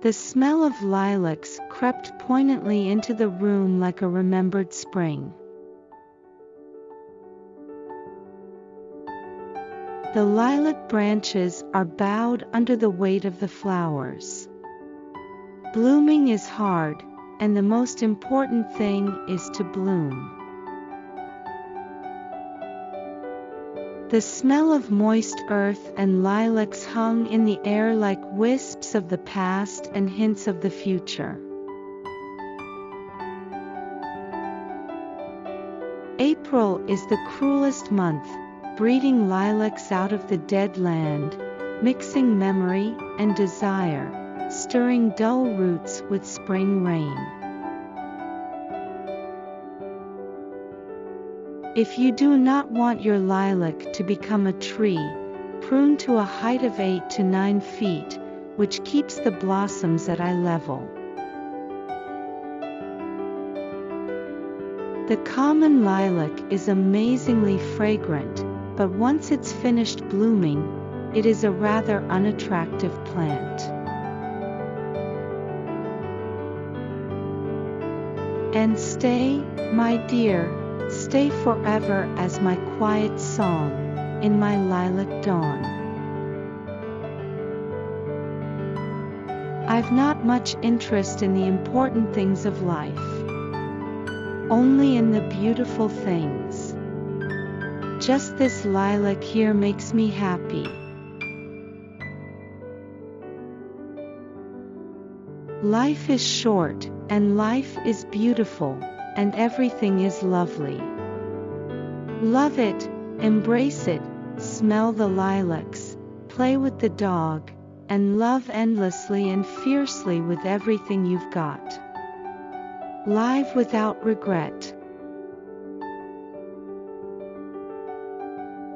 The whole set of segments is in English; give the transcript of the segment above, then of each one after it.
The smell of lilacs crept poignantly into the room like a remembered spring. The lilac branches are bowed under the weight of the flowers. Blooming is hard, and the most important thing is to bloom. The smell of moist earth and lilacs hung in the air like wisps of the past and hints of the future. April is the cruelest month, breeding lilacs out of the dead land, mixing memory and desire, stirring dull roots with spring rain. If you do not want your lilac to become a tree, prune to a height of 8 to 9 feet, which keeps the blossoms at eye level. The common lilac is amazingly fragrant, but once it's finished blooming, it is a rather unattractive plant. And stay, my dear, Stay forever as my quiet song, in my lilac dawn. I've not much interest in the important things of life. Only in the beautiful things. Just this lilac here makes me happy. Life is short, and life is beautiful and everything is lovely. Love it, embrace it, smell the lilacs, play with the dog, and love endlessly and fiercely with everything you've got. Live without regret.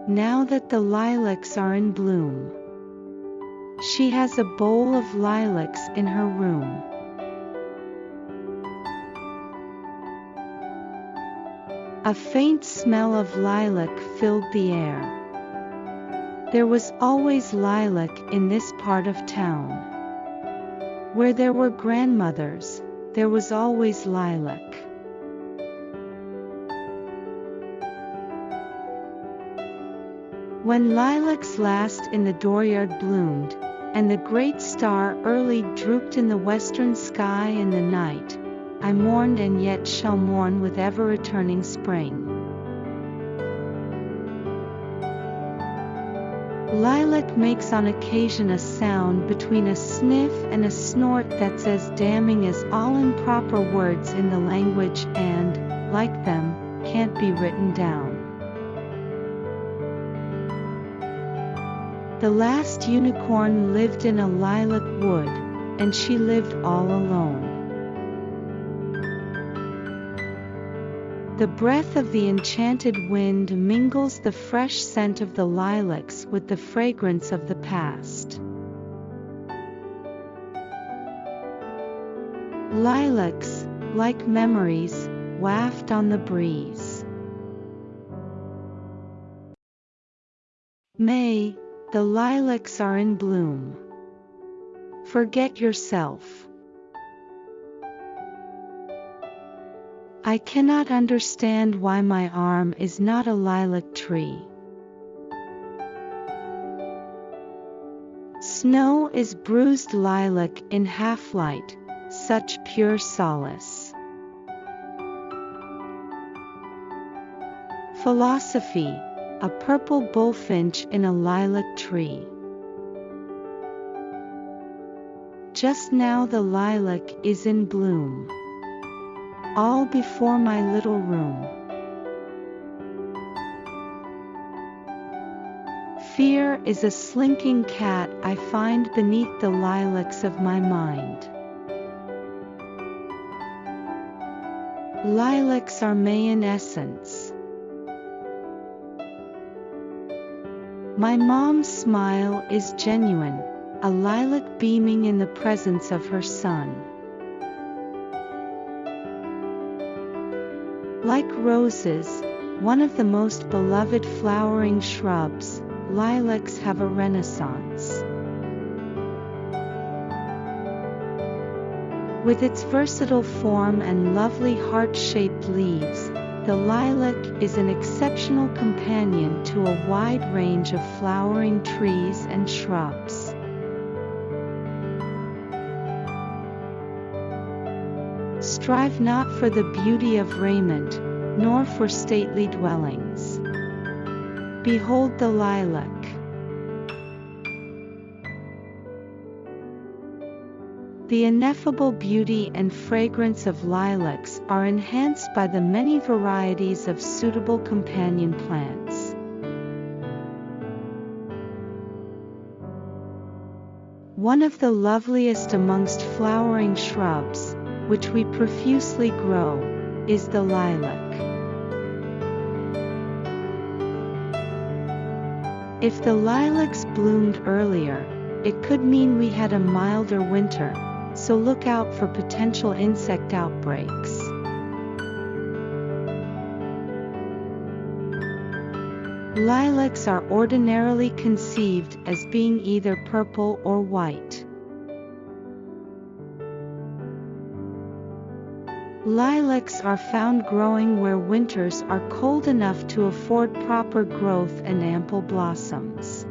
Now that the lilacs are in bloom, she has a bowl of lilacs in her room. A faint smell of lilac filled the air. There was always lilac in this part of town. Where there were grandmothers, there was always lilac. When lilacs last in the dooryard bloomed, and the great star early drooped in the western sky in the night, I mourned and yet shall mourn with ever returning spring. Lilac makes on occasion a sound between a sniff and a snort that's as damning as all improper words in the language and, like them, can't be written down. The last unicorn lived in a lilac wood, and she lived all alone. The breath of the enchanted wind mingles the fresh scent of the lilacs with the fragrance of the past. Lilacs, like memories, waft on the breeze. May, the lilacs are in bloom. Forget yourself. I cannot understand why my arm is not a lilac tree. Snow is bruised lilac in half light, such pure solace. Philosophy, a purple bullfinch in a lilac tree. Just now the lilac is in bloom all before my little room. Fear is a slinking cat I find beneath the lilacs of my mind. Lilacs are May in essence. My mom's smile is genuine, a lilac beaming in the presence of her son. Like roses, one of the most beloved flowering shrubs, lilacs have a renaissance. With its versatile form and lovely heart-shaped leaves, the lilac is an exceptional companion to a wide range of flowering trees and shrubs. Strive not for the beauty of raiment, nor for stately dwellings. Behold the lilac. The ineffable beauty and fragrance of lilacs are enhanced by the many varieties of suitable companion plants. One of the loveliest amongst flowering shrubs, which we profusely grow, is the lilac. If the lilacs bloomed earlier, it could mean we had a milder winter, so look out for potential insect outbreaks. Lilacs are ordinarily conceived as being either purple or white. Lilacs are found growing where winters are cold enough to afford proper growth and ample blossoms.